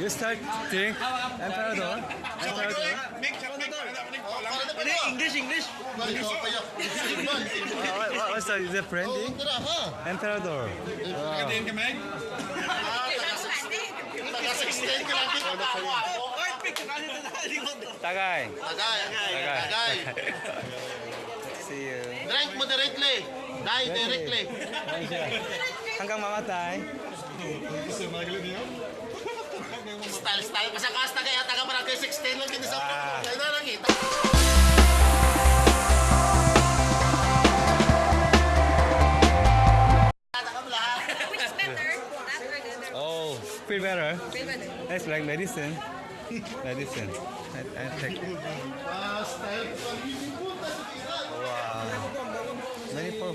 You start drink Emperador. Emperador. Hindi, English, English. Balik ako kayo. What, what, what's that? Is it brandy? Tara ha. Emperador. Wow. Taga-16 ka lang dito. Earthquake, nakali na nakalimot. Tagay. Tagay. Tagay. Tagay. See you. Drink mo directly. Die directly. Hanggang mamatay. Style, style. Kasi kasta kaya taga barangay 16 lang din sa Ah. Kaya na lang kita. Which is better? The other? Oh, feel better. Feel better. It's like medicine. Medicine. I, I take. Ah, style. Wow. Many for.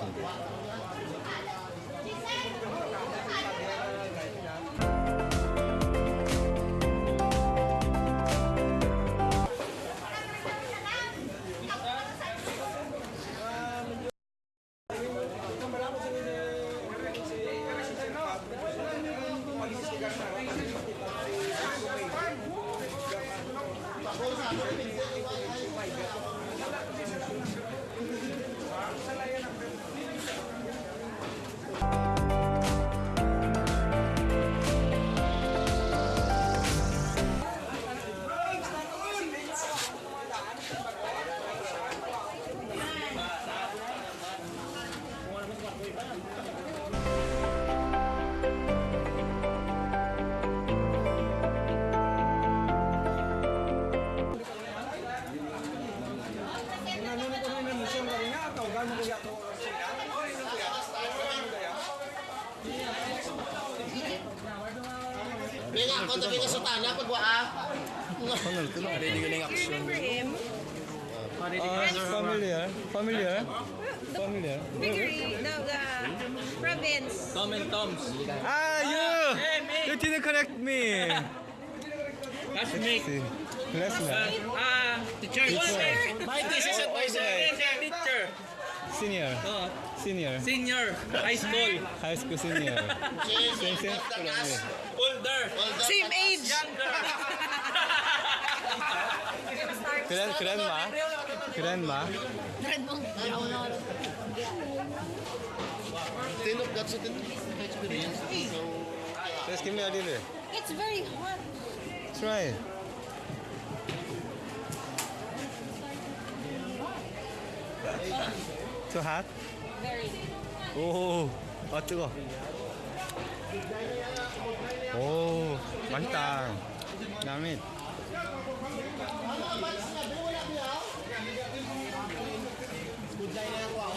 是。Linga ko, tabi ka ya. tanah, gua ah. Ano, ito na. Ready ka na yung action. Ready familiar. Familiar. Familiar. Figure, no, the province. Tom and Tom's. Ah, you! You didn't correct me. That's Nick. See, classmate, Ah, teacher. Teacher. My thesis advisor. Teacher. senior, Oh, senior, senior. High school. high school senior. Same, same school only. Older. Same age. Younger. Grand, grandma, grandma. Tinok gat sa tinok. Experience. So, Just give me a little. It's very hot. Try. Too hot? Very. 오, 아 뜨거. 오, 맛있다. 남이.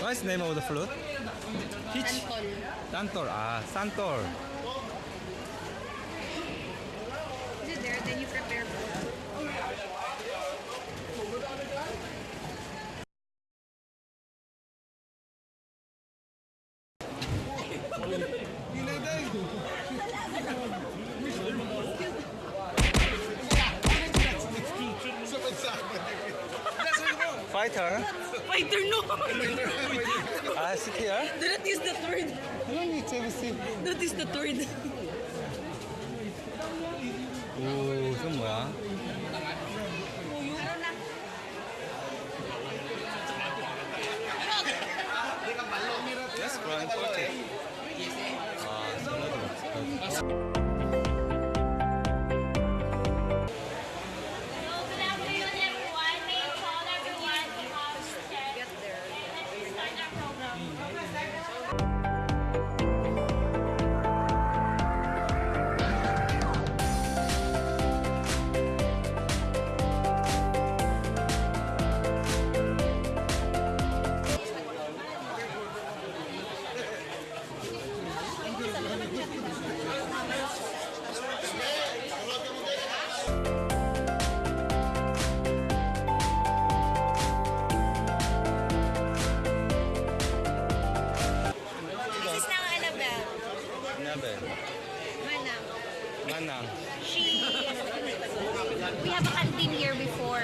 What's the name of the flute? Peach? Santol. Santol. Ah, Santol. here? Fighter, no. I sit here. Do not use that word. No, it's ABC. Do. been here before.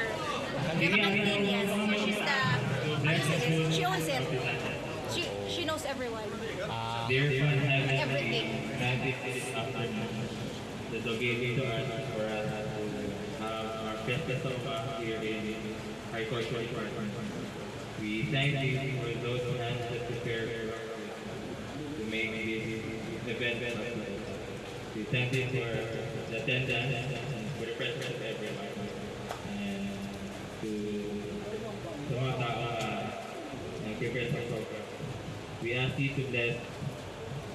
She's the. She owns it. She, she knows everyone. Uh, everything. To have our High Court We thank you for those hands that prepare to make this event. We thank you for the attendance and for the presence of everyone. We ask you to bless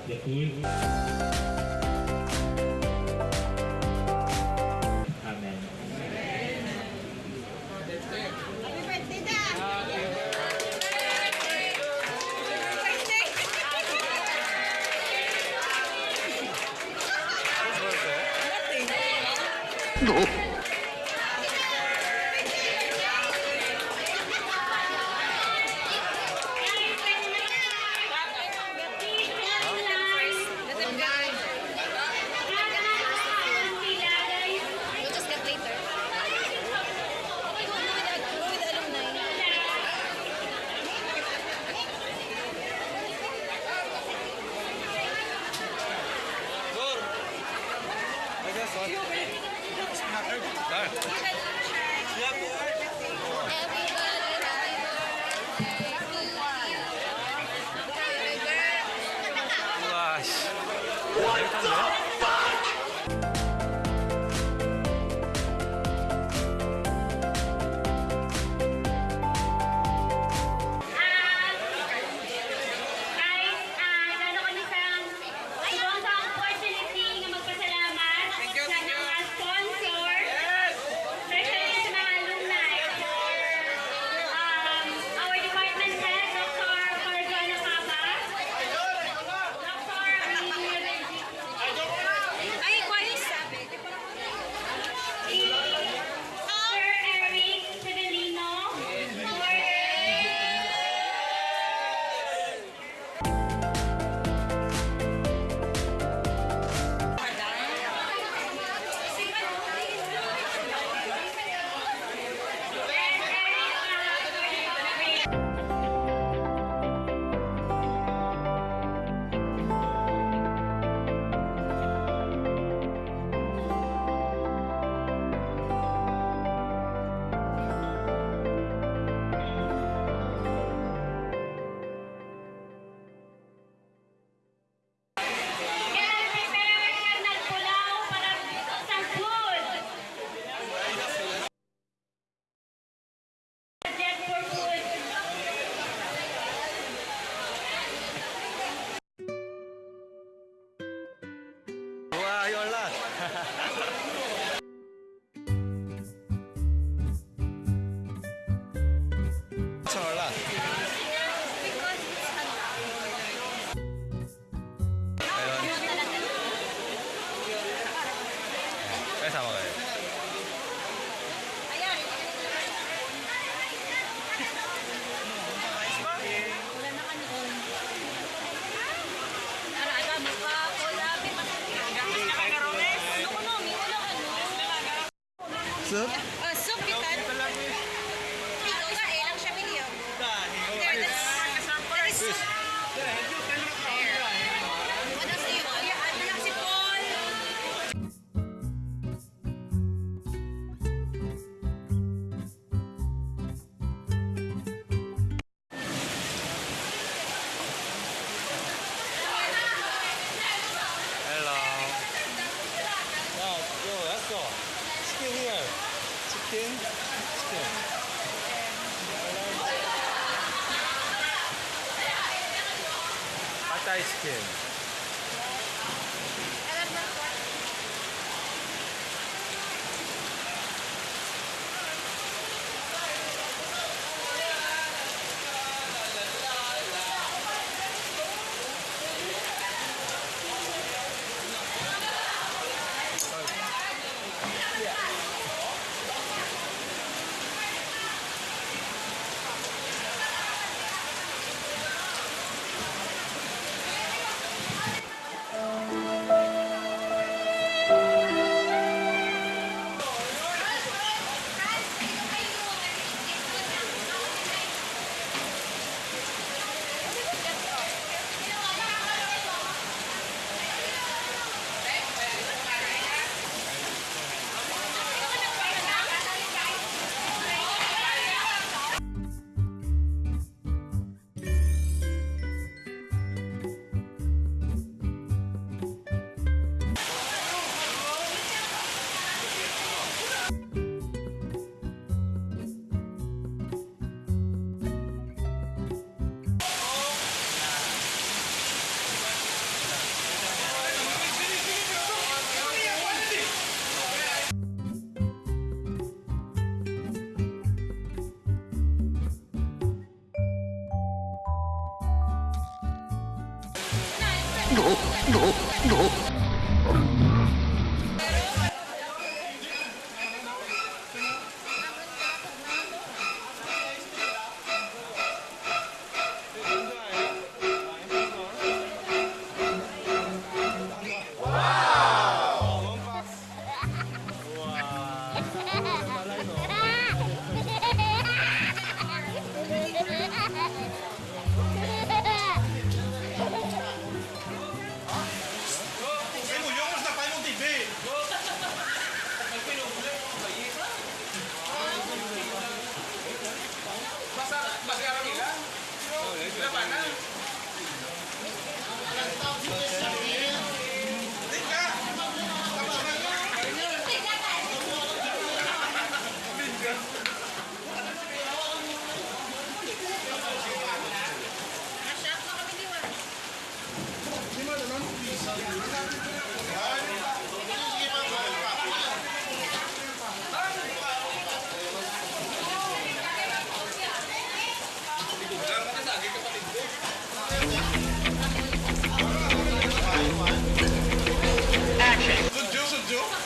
the food. chicken, chicken. 硬い試験。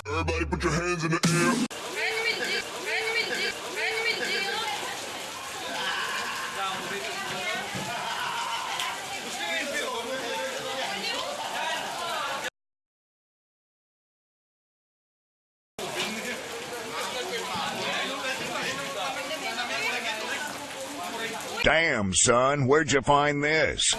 Everybody put your hands in the air. Damn, son, where'd you find this?